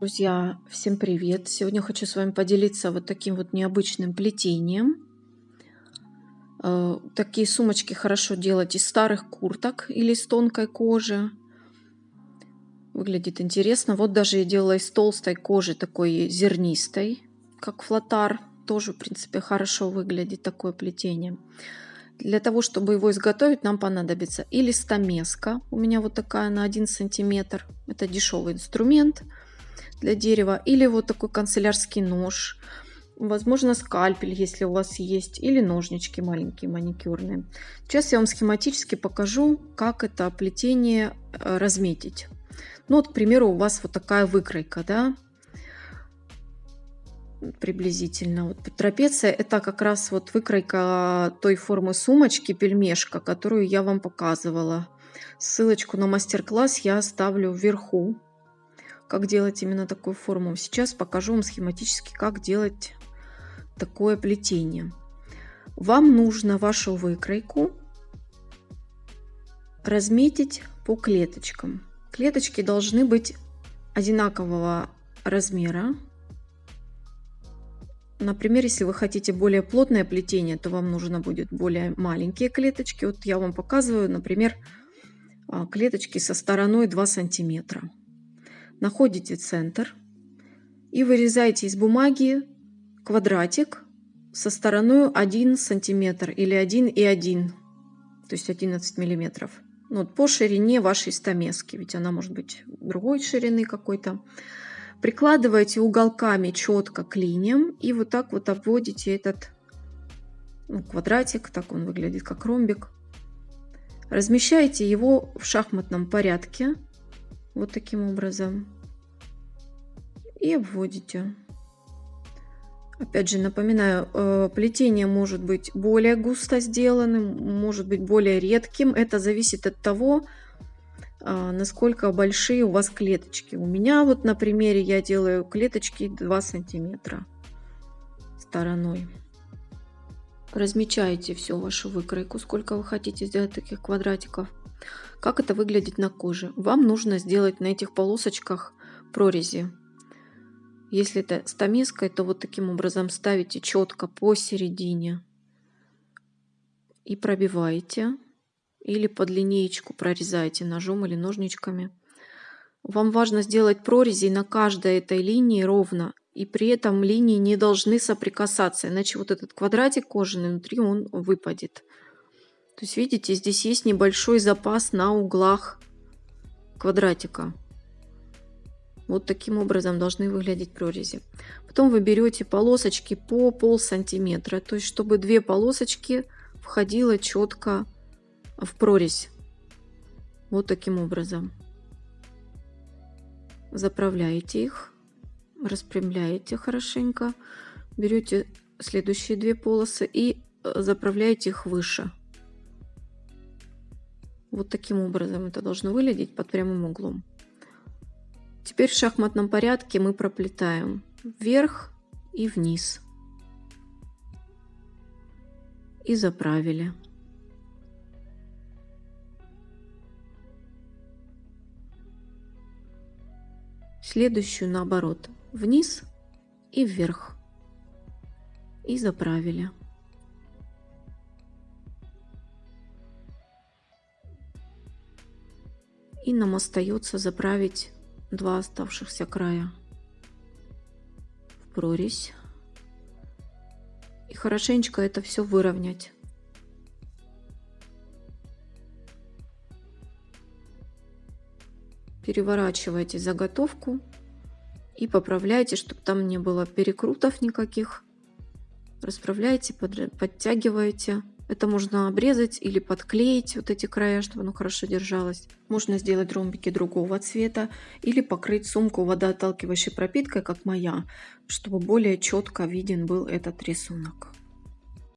Друзья, всем привет! Сегодня хочу с вами поделиться вот таким вот необычным плетением. Э, такие сумочки хорошо делать из старых курток или из тонкой кожи. Выглядит интересно. Вот даже я делала из толстой кожи, такой зернистой, как флотар. Тоже, в принципе, хорошо выглядит такое плетение. Для того, чтобы его изготовить, нам понадобится или стамеска. У меня вот такая на 1 сантиметр. Это дешевый инструмент для дерева, или вот такой канцелярский нож, возможно скальпель, если у вас есть, или ножнички маленькие маникюрные. Сейчас я вам схематически покажу, как это плетение э, разметить. Ну вот, к примеру, у вас вот такая выкройка, да, приблизительно. Вот трапеция это как раз вот выкройка той формы сумочки, пельмешка, которую я вам показывала. Ссылочку на мастер-класс я оставлю вверху как делать именно такую форму. Сейчас покажу вам схематически, как делать такое плетение. Вам нужно вашу выкройку разметить по клеточкам. Клеточки должны быть одинакового размера. Например, если вы хотите более плотное плетение, то вам нужно будет более маленькие клеточки. Вот я вам показываю, например, а, клеточки со стороной 2 сантиметра находите центр и вырезаете из бумаги квадратик со стороной 1 сантиметр или 1 и 1, то есть 11 миллиметров. Ну, вот по ширине вашей стамески, ведь она может быть другой ширины какой-то. Прикладываете уголками четко к линиям и вот так вот обводите этот ну, квадратик, так он выглядит как ромбик. Размещаете его в шахматном порядке вот таким образом. И обводите. Опять же, напоминаю, э, плетение может быть более густо сделанным, может быть более редким. Это зависит от того, а, насколько большие у вас клеточки. У меня вот на примере я делаю клеточки 2 сантиметра стороной. Размечаете всю вашу выкройку, сколько вы хотите сделать таких квадратиков. Как это выглядит на коже? Вам нужно сделать на этих полосочках прорези. Если это стамеской, то вот таким образом ставите четко посередине и пробиваете. Или под линеечку прорезаете ножом или ножничками. Вам важно сделать прорези на каждой этой линии ровно. И при этом линии не должны соприкасаться, иначе вот этот квадратик кожаный внутри он выпадет. То есть, видите, здесь есть небольшой запас на углах квадратика. Вот таким образом должны выглядеть прорези. Потом вы берете полосочки по пол сантиметра, то есть чтобы две полосочки входило четко в прорезь. Вот таким образом. Заправляете их, распрямляете хорошенько, берете следующие две полосы и э, заправляете их выше. Вот таким образом это должно выглядеть под прямым углом. Теперь в шахматном порядке мы проплетаем вверх и вниз. И заправили. Следующую наоборот. Вниз и вверх. И заправили. И нам остается заправить два оставшихся края в прорезь. И хорошенечко это все выровнять. Переворачивайте заготовку и поправляйте, чтобы там не было перекрутов никаких. Расправляйте, подтягиваете. Это можно обрезать или подклеить вот эти края, чтобы оно хорошо держалось. Можно сделать ромбики другого цвета или покрыть сумку водоотталкивающей пропиткой, как моя, чтобы более четко виден был этот рисунок.